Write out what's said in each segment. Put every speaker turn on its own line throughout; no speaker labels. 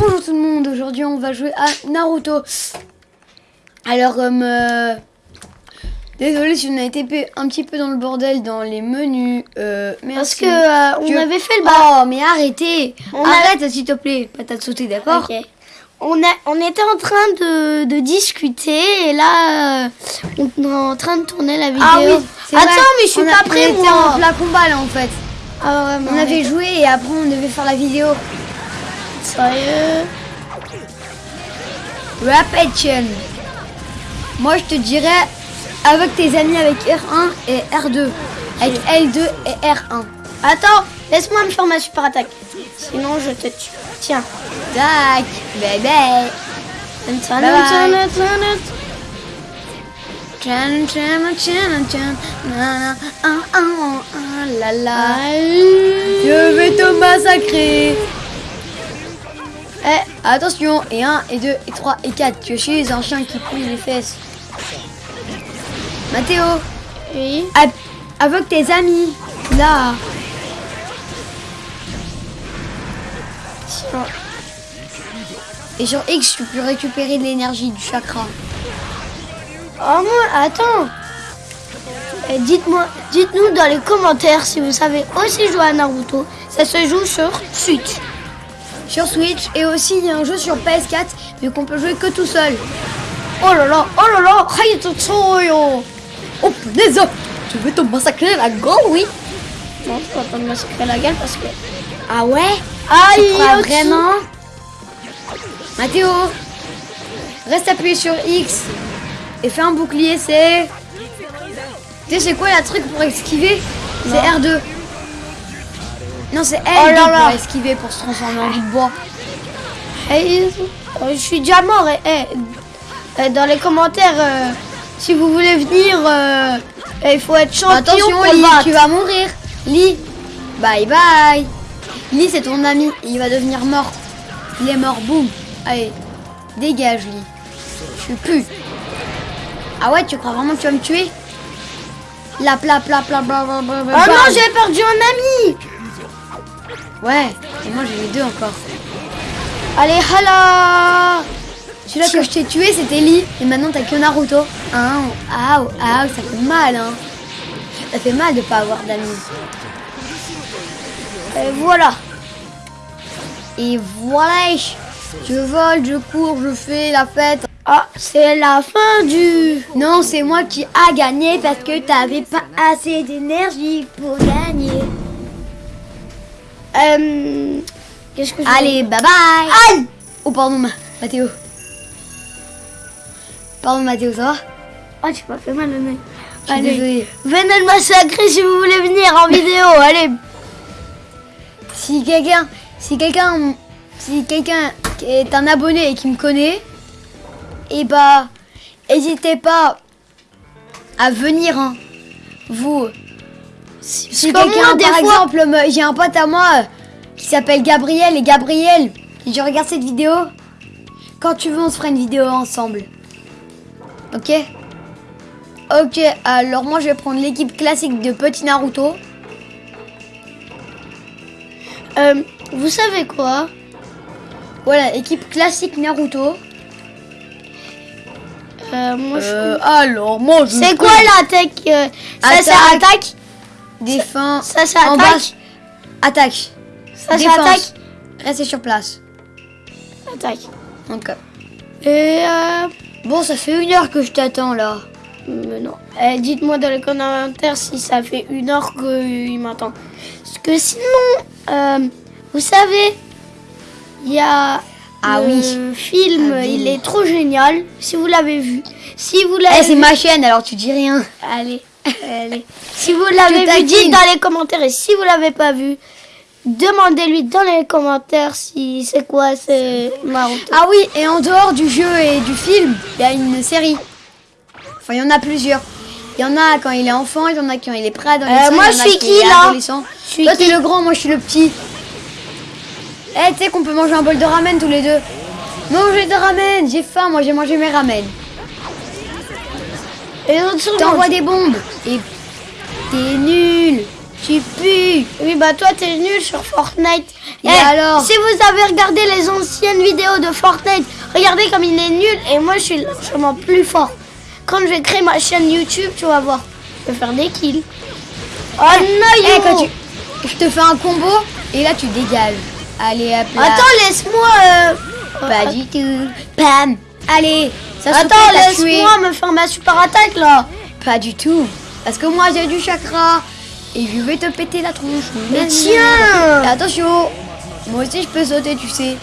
Bonjour tout le monde, aujourd'hui on va jouer à Naruto. Alors comme... Euh, désolé si on a été un petit peu dans le bordel dans les menus. Euh,
Parce que euh, on avait fait le
bas. Oh mais arrêtez Arrête s'il te plaît, patate sautée, d'accord
on, a, on était en train de, de discuter et là on est en train de tourner la vidéo.
Ah oui,
Attends mais je suis pas prêt
On était en plein combat là en fait.
Ah
ouais, on avait joué et après on devait faire la vidéo.
Sérieux?
Repetition. Moi, je te dirais avec tes amis avec R1 et R2. Avec L2 et R1.
Attends, laisse-moi me faire ma super attaque. Sinon, je te tue. Tiens.
Tac, bébé. Je vais te massacrer. Eh, attention, et 1, et 2, et 3, et 4. Tu es un chien qui pouille les fesses. Mathéo
Oui
Avec tes amis. Là. Et sur X, tu peux récupérer de l'énergie du chakra.
Oh moi, attends. Eh, dites-moi, dites-nous dans les commentaires si vous savez aussi jouer à Naruto. Ça se joue sur Switch
sur Switch. Et aussi il y a un jeu sur PS4 mais qu'on peut jouer que tout seul.
Oh là là, oh là là,
Oh punaise. Tu veux te massacrer la gueule, oui.
Non, je vais pas te massacrer la gueule parce que...
Ah ouais?
Aïe,
tu vraiment? Mathéo Reste appuyé sur X et fais un bouclier, c'est... Tu sais c'est quoi la truc pour esquiver? C'est R2. Non, c'est elle oh pour esquiver, pour se transformer en de bois.
Hey, je suis déjà mort. Et, dans les commentaires, euh, si vous voulez venir, euh, il faut être champion
Attention,
pour
tu vas mourir. Lee, bye bye. Lee, c'est ton ami. Il va devenir mort. Il est mort, boum. Allez, dégage, Lee. Je suis plus. Ah ouais, tu crois vraiment que tu vas me tuer? La pla pla pla pla pla
pla. Oh non, j'ai perdu un ami
Ouais, et moi j'ai les deux encore.
Allez, hala
Celui-là que je t'ai tué, c'était Lee. Et maintenant, t'as que Naruto. Ah, ah, ah, ça fait mal, hein. Ça fait mal de pas avoir d'amis.
Et voilà.
Et voilà. Je vole, je cours, je fais la fête.
Ah, c'est la fin du...
Non, c'est moi qui a gagné parce que t'avais pas assez d'énergie pour gagner.
Euh, Qu'est-ce que je
Allez, bye bye
Aïe
Oh, pardon, Mathéo. Pardon, Mathéo, ça va
Oh, tu m'as fait mal nez. Allez, venez le massacrer si vous voulez venir en vidéo, allez
Si quelqu'un... Si quelqu'un... Si quelqu'un est un abonné et qui me connaît, et eh bah... N'hésitez pas à venir, hein. Vous... Si, quelqu'un, par exemple, j'ai un pote à moi euh, qui s'appelle Gabriel et Gabriel, je regarde cette vidéo. Quand tu veux, on se fera une vidéo ensemble. Ok? Ok, alors moi je vais prendre l'équipe classique de Petit Naruto.
Euh, vous savez quoi?
Voilà, équipe classique Naruto.
Euh, moi je...
Euh, alors, moi je...
C'est quoi l'attaque Ça c'est attaque
Défends.
Ça, ça, attaque.
Attaque.
Ça, ça attaque.
Restez sur place.
Attaque.
Ok.
Et euh...
Bon, ça fait une heure que je t'attends là.
Mais non. Eh, Dites-moi dans les commentaires si ça fait une heure qu'il m'attend. Parce que sinon, euh, vous savez, il y a
ah
le
oui.
film, ah il est trop génial. Si vous l'avez vu. Si vous l'avez.
Eh, c'est ma chaîne, alors tu dis rien.
Allez. Allez. Si vous l'avez vu, dites dans les commentaires. Et si vous l'avez pas vu, demandez-lui dans les commentaires si c'est quoi c'est Naruto.
Ah oui, et en dehors du jeu et du film, il y a une série. Enfin, il y en a plusieurs. Il y en a quand il est enfant, il y en a quand il est prêt
euh, Moi, je suis qui là
Toi, t'es le grand, moi, je suis le petit. Eh, tu sais qu'on peut manger un bol de ramen tous les deux. Manger de ramen, j'ai faim, moi j'ai mangé mes ramen. T'envoies des bombes. Et t'es nul. Tu pues.
Oui, bah toi, t'es nul sur Fortnite.
Et
Eh,
alors
Si vous avez regardé les anciennes vidéos de Fortnite, regardez comme il est nul et moi, je suis largement plus fort. Quand je vais créer ma chaîne YouTube, tu vas voir. Je vais faire des kills. Oh non,
Eh,
yo
quand tu... Je te fais un combo et là tu dégages. Allez, hop là.
Attends, laisse-moi... euh,
Pas du tout. Pam. Allez. Ça
Attends, laisse-moi me faire ma super attaque, là.
Pas du tout. Parce que moi j'ai du chakra. Et je vais te péter la tronche.
Mais tiens
attention. Moi aussi je peux sauter, tu sais.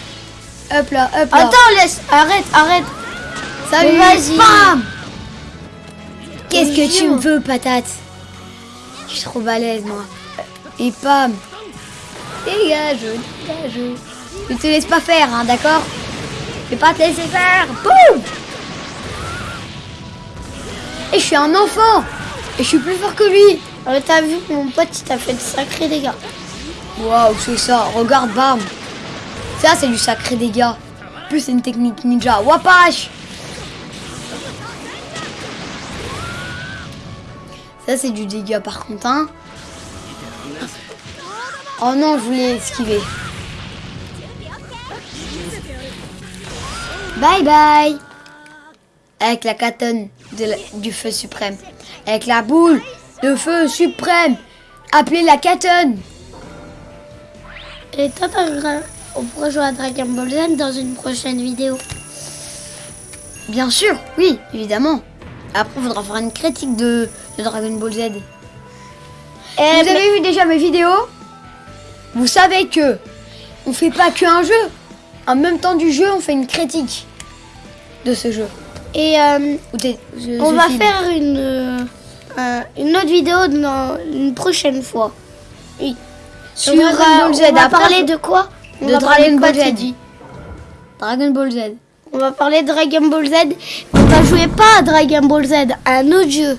Hop là, hop là.
Attends, laisse... Arrête, arrête.
Salut.
Vas-y.
Bam. Qu'est-ce que tu me veux, patate? Je suis trop balèze, moi. Et pam. Dégage, dégage. Je te laisse pas faire, hein, d'accord? Je vais pas te laisser faire. Boum Et je suis un enfant. Et je suis plus fort que lui.
Euh, T'as vu, mon pote, il t'a fait de sacrés dégâts.
Waouh, c'est ça. Regarde, bam. Ça, c'est du sacré dégâts. En plus, c'est une technique ninja. Wapash Ça, c'est du dégât par contre, hein. Oh non, je voulais esquiver. Bye bye. Avec la catonne la- du feu suprême. Avec la boule de feu suprême. Appelée la catonne.
Et on pourra jouer à Dragon Ball Z dans une prochaine vidéo.
Bien sûr, oui, évidemment. Après, il faudra faire une critique de, de Dragon Ball Z.
Eh,
Vous
mais-
avez vu déjà mes vidéos? Vous savez que on fait pas qu'un jeu. En même temps du jeu, on fait une critique de ce jeu.
Et euh, on va faire une, euh, un- une autre vidéo dans une prochaine fois. Oui.
Sur
euh,
Dragon Ball Z.
On va parler de quoi On
de
va
Dragon Ball Z.
dit
Dragon Ball Z.
On va parler de Dragon Ball Z. On va jouer pas à Dragon Ball Z, à un autre jeu.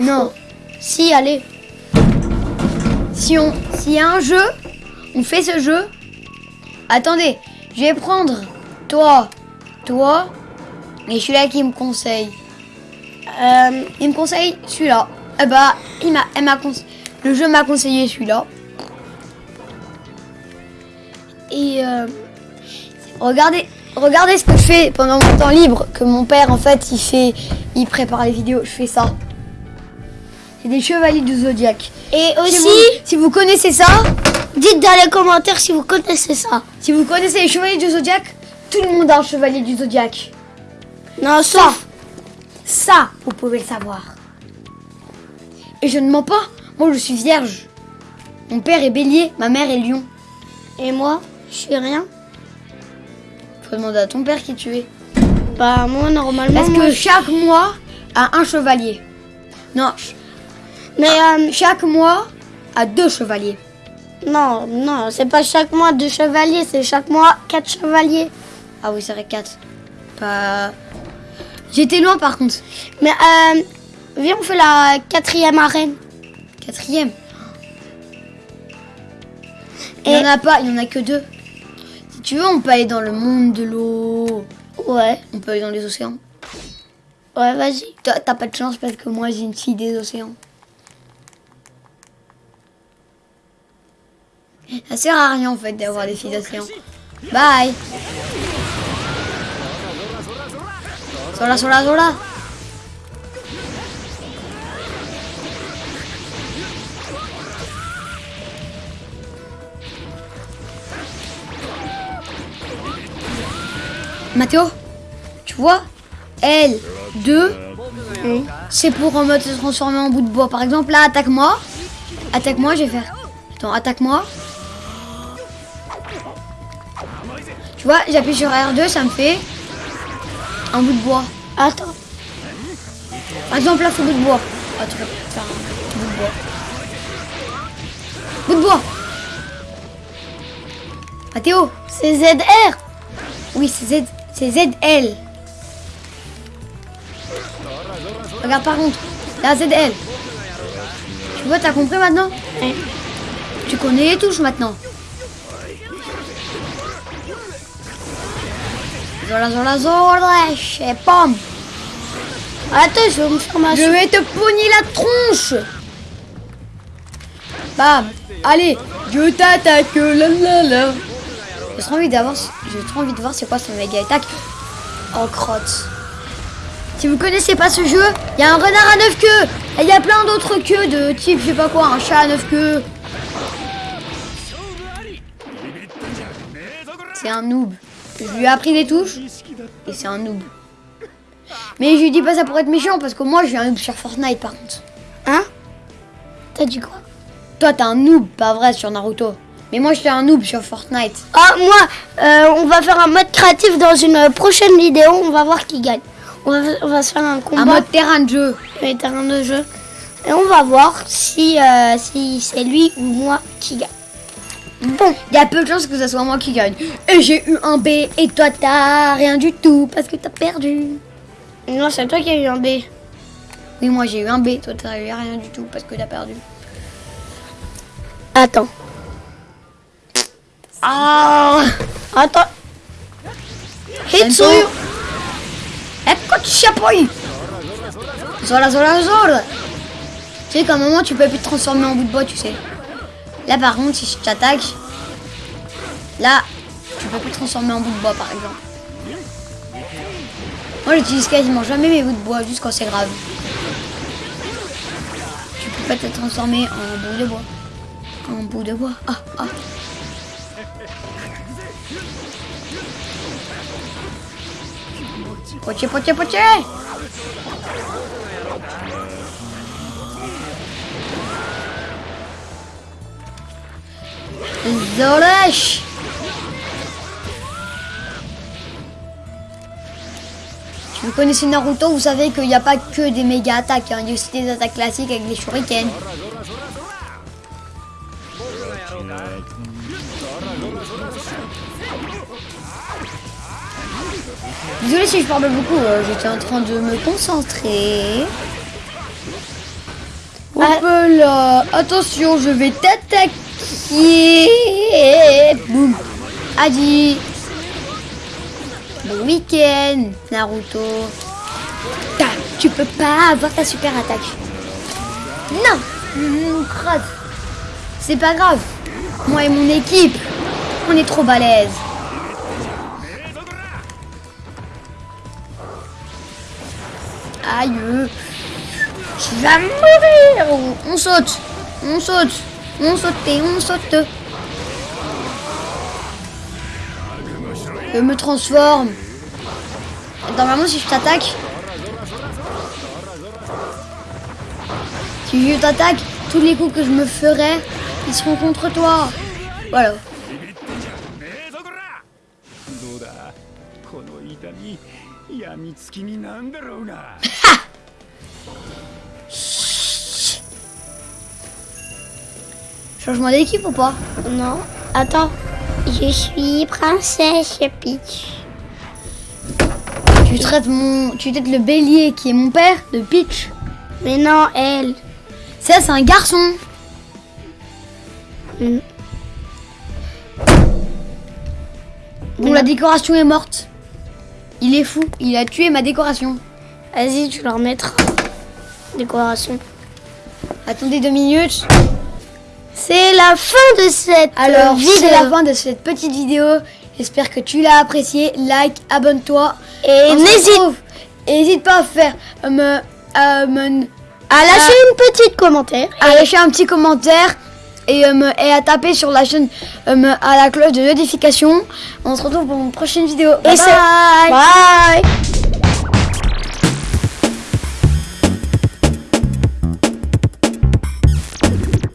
Non.
Si, allez.
Si on, s'il y a un jeu, on fait ce jeu. Attendez, je vais prendre toi, toi, et celui-là qui me conseille.
Euh,
Il me conseille celui-là. Eh bah, il m'a, elle m'a conse- le jeu m'a conseillé celui-là. Et euh, regardez, regardez ce que je fais pendant mon temps libre. Que mon père, en fait, il fait, il prépare les vidéos. Je fais ça. C'est des chevaliers du zodiaque.
et
Si
aussi,
vous, si vous connaissez ça,
dites dans les commentaires si vous connaissez ça.
si vous connaissez les chevaliers du zodiaque, tout le monde a un chevalier du zodiaque.
Non,
Ça, ça, vous pouvez le savoir. Et je ne mens pas. Moi, je suis vierge. Mon père est bélier, ma mère est lion.
Et moi, je suis rien.
Faut demander à ton père qui tu es.
Bah, moi, normalement.
Parce
moi,
que chaque mois a un chevalier. Non,
Mais euh,
chaque mois a deux chevaliers.
non, non, c'est pas chaque mois deux chevaliers, c'est chaque mois quatre chevaliers.
Ah oui, c'est vrai, quatre. Pas. J'étais loin par contre.
Mais euh, viens, on fait la quatrième arène.
Quatrième. Il n'y en a pas, il n'y en a que deux. Si tu veux, on peut aller dans le monde de l'eau.
Ouais,
On peut aller dans les océans.
ouais, vas-y.
Toi, T'as pas de chance parce que moi, j'ai une fille des océans. Ça sert à rien en fait d'avoir des filles d'océan. Bye Sola, sola, sola Mathéo, tu vois, L2, c'est pour en mode se transformer en bout de bois. Par exemple, là, attaque-moi. Attaque-moi, je vais faire. Attends, attaque-moi. Tu vois, j'appuie sur R2, ça me fait un bout de bois.
Attends.
Par exemple, là, faut bout de bois. Ah, tu peux faire un bout de bois. Bout de bois. Mathéo,
C'est ZR.
oui, c'est Z, c'est ZL. Regarde par contre, là ZL. Tu vois, t'as compris maintenant?
Ouais.
Tu connais les touches maintenant. Zola, zola, zola.
Attends, je vais me faire ma
Je vais te pogner la tronche. Bam Allez Je t'attaque la la la J'ai trop envie d'avoir... J'ai trop envie de voir c'est quoi son méga attaque. Oh crotte. Si vous connaissez pas ce jeu, il y a un renard à neuf queues Et il y a plein d'autres queues de type, je sais pas quoi, un chat à neuf queues. C'est un noob. Je lui ai appris des touches et c'est un noob. Mais je lui dis pas ça pour être méchant parce que moi je suis un noob sur Fortnite par contre.
Hein? T'as dit quoi?
Toi t'es un noob, pas vrai sur Naruto. Mais moi je suis un noob sur Fortnite.
Ah, moi, euh, on va faire un mode créatif dans une euh, prochaine vidéo. On va voir qui gagne. On va, on va se faire un combat.
Un mode terrain de jeu.
les terrains de jeu. Et on va voir si, euh, si c'est lui ou moi qui gagne.
Bon, il y a peu de chances que ce soit moi qui gagne. Et j'ai eu un B et toi t'as rien du tout parce que t'as perdu.
Non, c'est toi qui as eu un B.
Oui, moi j'ai eu un B, toi t'as eu rien du tout parce que t'as perdu.
Attends.
Ah
Attends. Hitsu
Ecco poi Zola zola zola Tu sais qu'à un moment tu peux plus te transformer en bout de bois, tu sais. Là par contre, si je t'attaque, là, tu peux plus te transformer en bout de bois par exemple. Moi j'utilise quasiment jamais mes bouts de bois, juste quand c'est grave. Tu peux pas te transformer en bout de bois. En bout de bois. Ah, ah. Poche, poche, poche Zolèche Si vous connaissez Naruto, vous savez qu'il n'y a pas que des méga attaques, hein. il y a aussi des attaques classiques avec les shurikens. Désolé si je parle beaucoup, euh, j'étais en train de me concentrer. Hop là, attention, je vais t'attaquer. Boum. Adi. Bon week-end, Naruto. Tu peux pas avoir ta super attaque. Non. C'est pas grave. Moi et mon équipe, on est trop balèze. Aïe. Tu vas mourir. On saute. On saute. On saute et on saute. Je me transforme. Normalement, si je t'attaque... Si je t'attaque, tous les coups que je me ferai, ils seront contre toi. Voilà. Changement d'équipe ou pas?
Non. Attends. Je suis princesse Peach.
Tu traites mon, tu traites le bélier qui est mon père, de Peach.
Mais non, elle.
Ça, c'est un garçon.
Mm.
Bon, la décoration est morte. Il est fou. Il a tué ma décoration.
Vas-y, tu leur mettras. Décoration.
Attendez deux minutes.
C'est la fin de cette
Alors,
euh, vidéo.
c'est la fin de cette petite vidéo. J'espère que tu l'as apprécié. Like, abonne-toi.
Et n'hésite
pas à faire euh, me, euh, me-
à lâcher une petite commentaire.
à lâcher un petit commentaire et, euh, et à taper sur la chaîne euh, à la cloche de notification. On se retrouve pour une prochaine vidéo. Bye
Et
bye.
Bye